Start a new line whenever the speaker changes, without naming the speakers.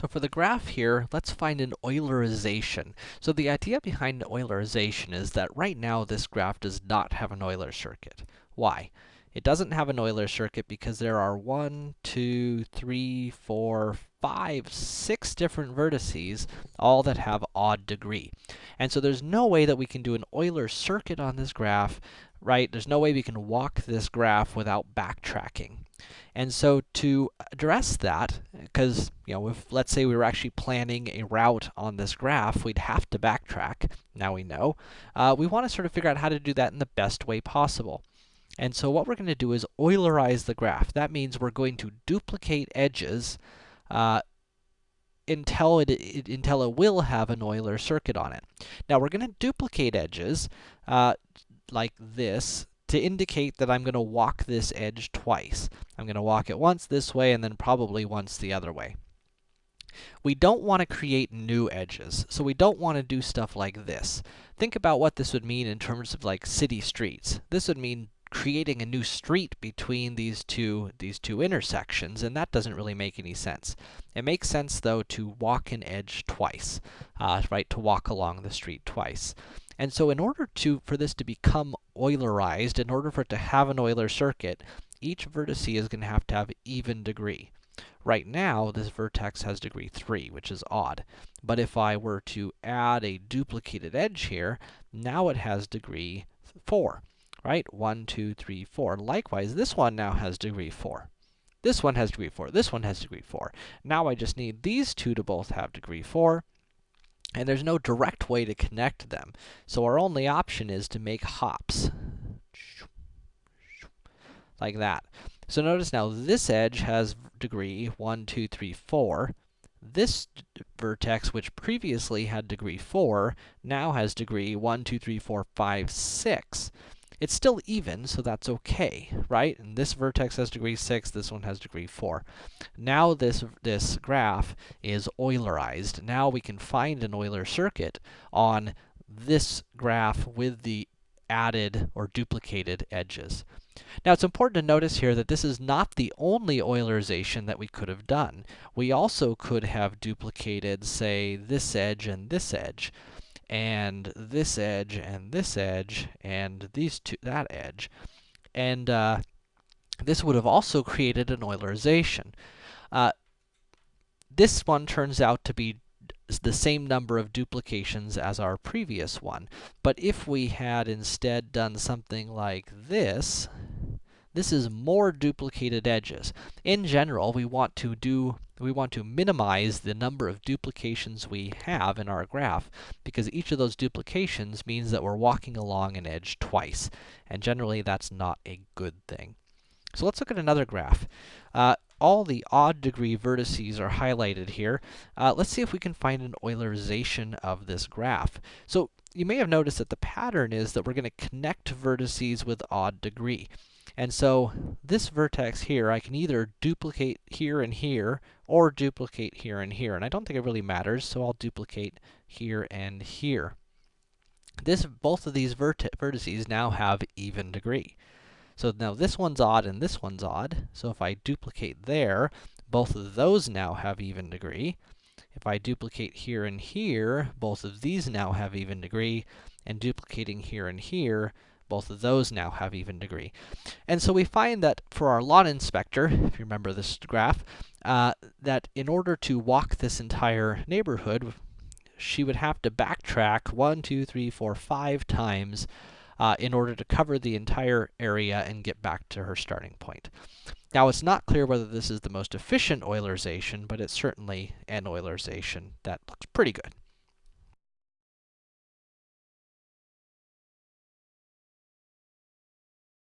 So for the graph here, let's find an Eulerization. So the idea behind Eulerization is that right now this graph does not have an Euler circuit. Why? It doesn't have an Euler circuit because there are one, two, three, four, five, six different vertices, all that have odd degree. And so there's no way that we can do an Euler circuit on this graph, right? There's no way we can walk this graph without backtracking. And so to address that, because, you know, if let's say we were actually planning a route on this graph, we'd have to backtrack, now we know. Uh, we want to sort of figure out how to do that in the best way possible. And so what we're going to do is Eulerize the graph. That means we're going to duplicate edges uh, until it, it, until it will have an Euler circuit on it. Now we're going to duplicate edges uh, like this to indicate that I'm going to walk this edge twice. I'm going to walk it once this way and then probably once the other way. We don't want to create new edges, so we don't want to do stuff like this. Think about what this would mean in terms of like city streets. This would mean creating a new street between these two these two intersections, and that doesn't really make any sense. It makes sense though to walk an edge twice, uh, right? To walk along the street twice. And so in order to, for this to become Eulerized, in order for it to have an Euler circuit, each vertex is going to have to have even degree. Right now, this vertex has degree 3, which is odd. But if I were to add a duplicated edge here, now it has degree 4, right? 1, 2, 3, 4. Likewise, this one now has degree 4. This one has degree 4. This one has degree 4. Now I just need these two to both have degree 4, and there's no direct way to connect them. So our only option is to make hops. Like that. So notice now, this edge has degree 1, 2, 3, 4. This vertex, which previously had degree 4, now has degree 1, 2, 3, 4, 5, 6. It's still even, so that's okay, right? And this vertex has degree 6, this one has degree 4. Now this, this graph is Eulerized. Now we can find an Euler circuit on this graph with the added or duplicated edges. Now, it's important to notice here that this is not the only Eulerization that we could have done. We also could have duplicated, say, this edge and this edge and this edge, and this edge, and these two, that edge. And, uh, this would have also created an Eulerization. Uh, this one turns out to be the same number of duplications as our previous one. But if we had instead done something like this, this is more duplicated edges. In general, we want to do we want to minimize the number of duplications we have in our graph, because each of those duplications means that we're walking along an edge twice, and generally that's not a good thing. So let's look at another graph. Uh, all the odd degree vertices are highlighted here. Uh, let's see if we can find an Eulerization of this graph. So you may have noticed that the pattern is that we're to connect vertices with odd degree. And so this vertex here, I can either duplicate here and here, or duplicate here and here. And I don't think it really matters, so I'll duplicate here and here. This, both of these vertices now have even degree. So now this one's odd and this one's odd. So if I duplicate there, both of those now have even degree. If I duplicate here and here, both of these now have even degree. And duplicating here and here, both of those now have even degree. And so we find that for our lot inspector, if you remember this graph, uh, that in order to walk this entire neighborhood, she would have to backtrack one, two, three, four, five times uh, in order to cover the entire area and get back to her starting point. Now, it's not clear whether this is the most efficient Eulerization, but it's certainly an Eulerization that looks pretty good.